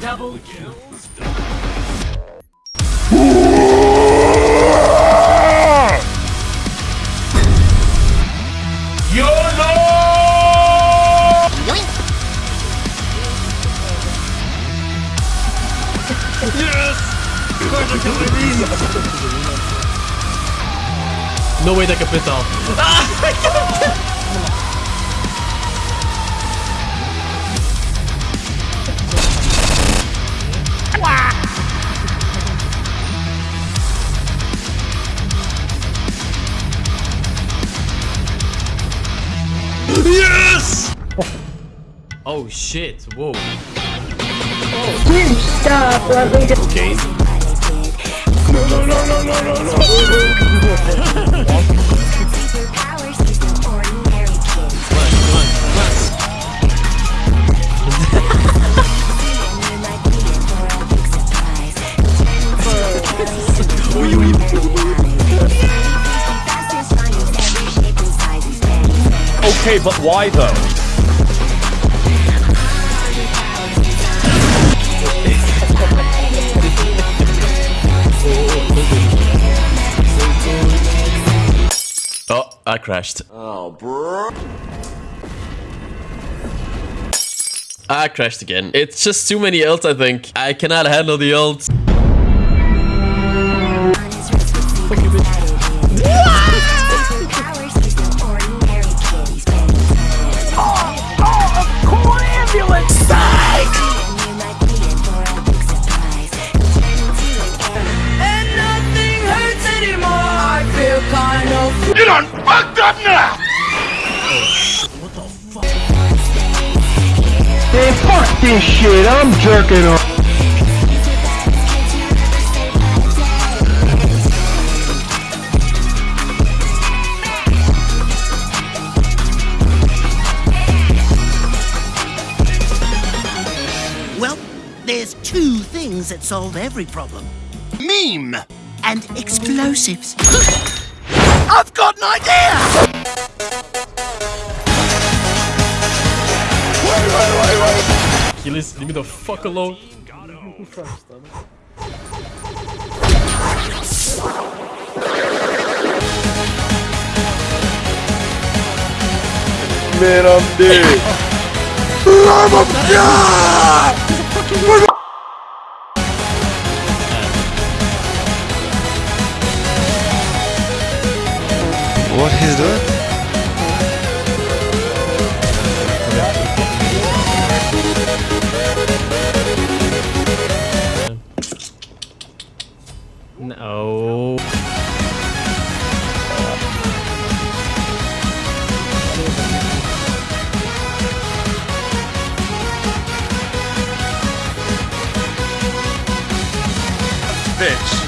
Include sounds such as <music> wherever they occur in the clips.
Double kills. No way that can pit out. yes! Oh shit, whoa. Oh. Stop, let me just... Okay. Come on, come on, come on. Okay, but why though? I crashed. Oh, bro. I crashed again. It's just too many ults, I think. I cannot handle the ults. You done fucked up now! Man, fuck this shit. I'm jerking off. Well, there's two things that solve every problem. Meme and explosives. <laughs> I've got an idea! Achilles, leave me the fuck alone. Man, I'm dead. What he's doing? No. Bitch.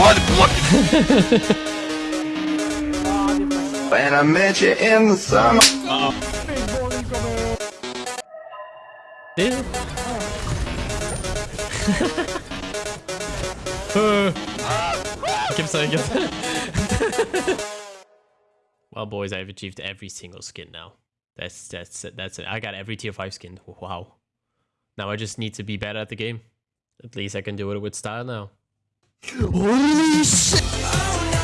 Ah! When I met you in the summer. Yeah. Uh, I kept saying it. <laughs> well, boys, I've achieved every single skin now. That's that's it. That's it. I got every tier five skin. Wow. Now I just need to be better at the game. At least I can do it with style now. Holy shit!